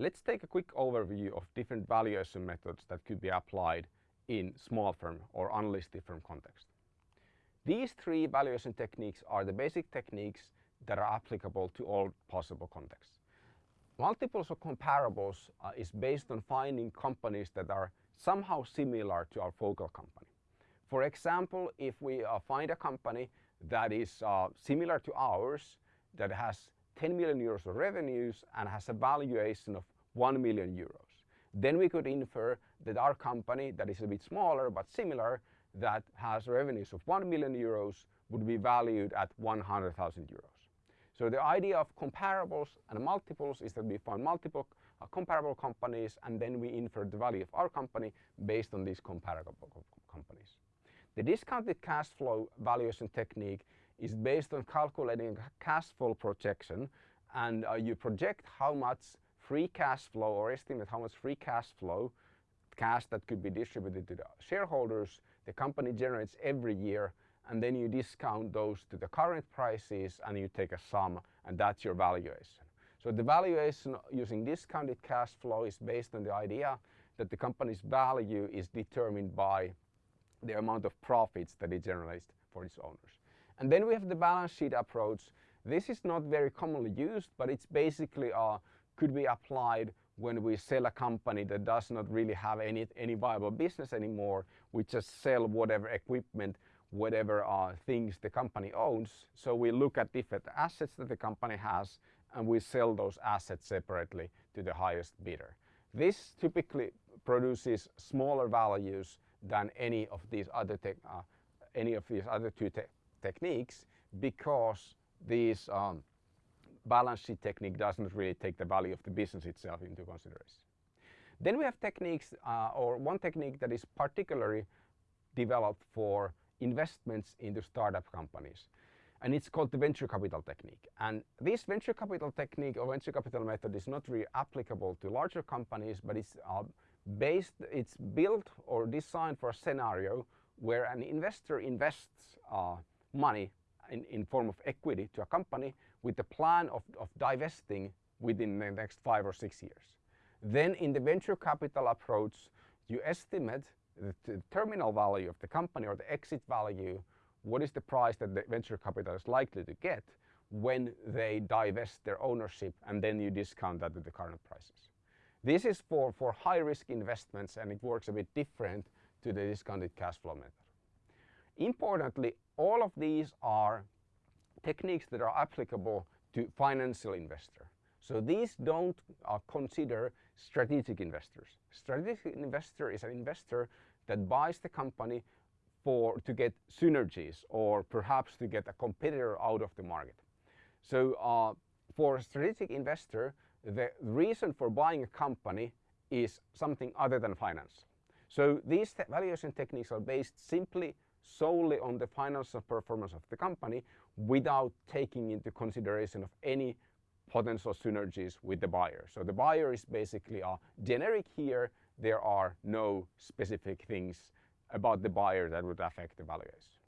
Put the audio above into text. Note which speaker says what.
Speaker 1: Let's take a quick overview of different valuation methods that could be applied in small firm or unlisted firm context. These three valuation techniques are the basic techniques that are applicable to all possible contexts. Multiples or comparables uh, is based on finding companies that are somehow similar to our focal company. For example, if we uh, find a company that is uh, similar to ours, that has 10 million euros of revenues and has a valuation of 1 million euros, then we could infer that our company that is a bit smaller but similar that has revenues of 1 million euros would be valued at 100,000 euros. So the idea of comparables and multiples is that we find multiple uh, comparable companies and then we infer the value of our company based on these comparable companies. The discounted cash flow valuation technique is based on calculating cash flow projection and uh, you project how much free cash flow or estimate how much free cash flow cash that could be distributed to the shareholders the company generates every year and then you discount those to the current prices and you take a sum and that's your valuation. So the valuation using discounted cash flow is based on the idea that the company's value is determined by the amount of profits that it generates for its owners. And then we have the balance sheet approach. This is not very commonly used, but it's basically uh, could be applied when we sell a company that does not really have any, any viable business anymore. We just sell whatever equipment, whatever uh, things the company owns. So we look at different assets that the company has and we sell those assets separately to the highest bidder. This typically produces smaller values than any of these other uh, any of these other two techniques because these um, balance sheet technique doesn't really take the value of the business itself into consideration. Then we have techniques uh, or one technique that is particularly developed for investments into startup companies and it's called the venture capital technique. And this venture capital technique or venture capital method is not really applicable to larger companies, but it's uh, based, it's built or designed for a scenario where an investor invests uh, money in, in form of equity to a company with the plan of, of divesting within the next five or six years. Then in the venture capital approach, you estimate the, the terminal value of the company or the exit value, what is the price that the venture capital is likely to get when they divest their ownership and then you discount that to the current prices. This is for, for high risk investments and it works a bit different to the discounted cash flow method. Importantly, all of these are techniques that are applicable to financial investor. So these don't uh, consider strategic investors. Strategic investor is an investor that buys the company for to get synergies or perhaps to get a competitor out of the market. So uh, for a strategic investor, the reason for buying a company is something other than finance. So these valuation techniques are based simply solely on the financial performance of the company without taking into consideration of any potential synergies with the buyer. So the buyer is basically a generic here. There are no specific things about the buyer that would affect the valuation.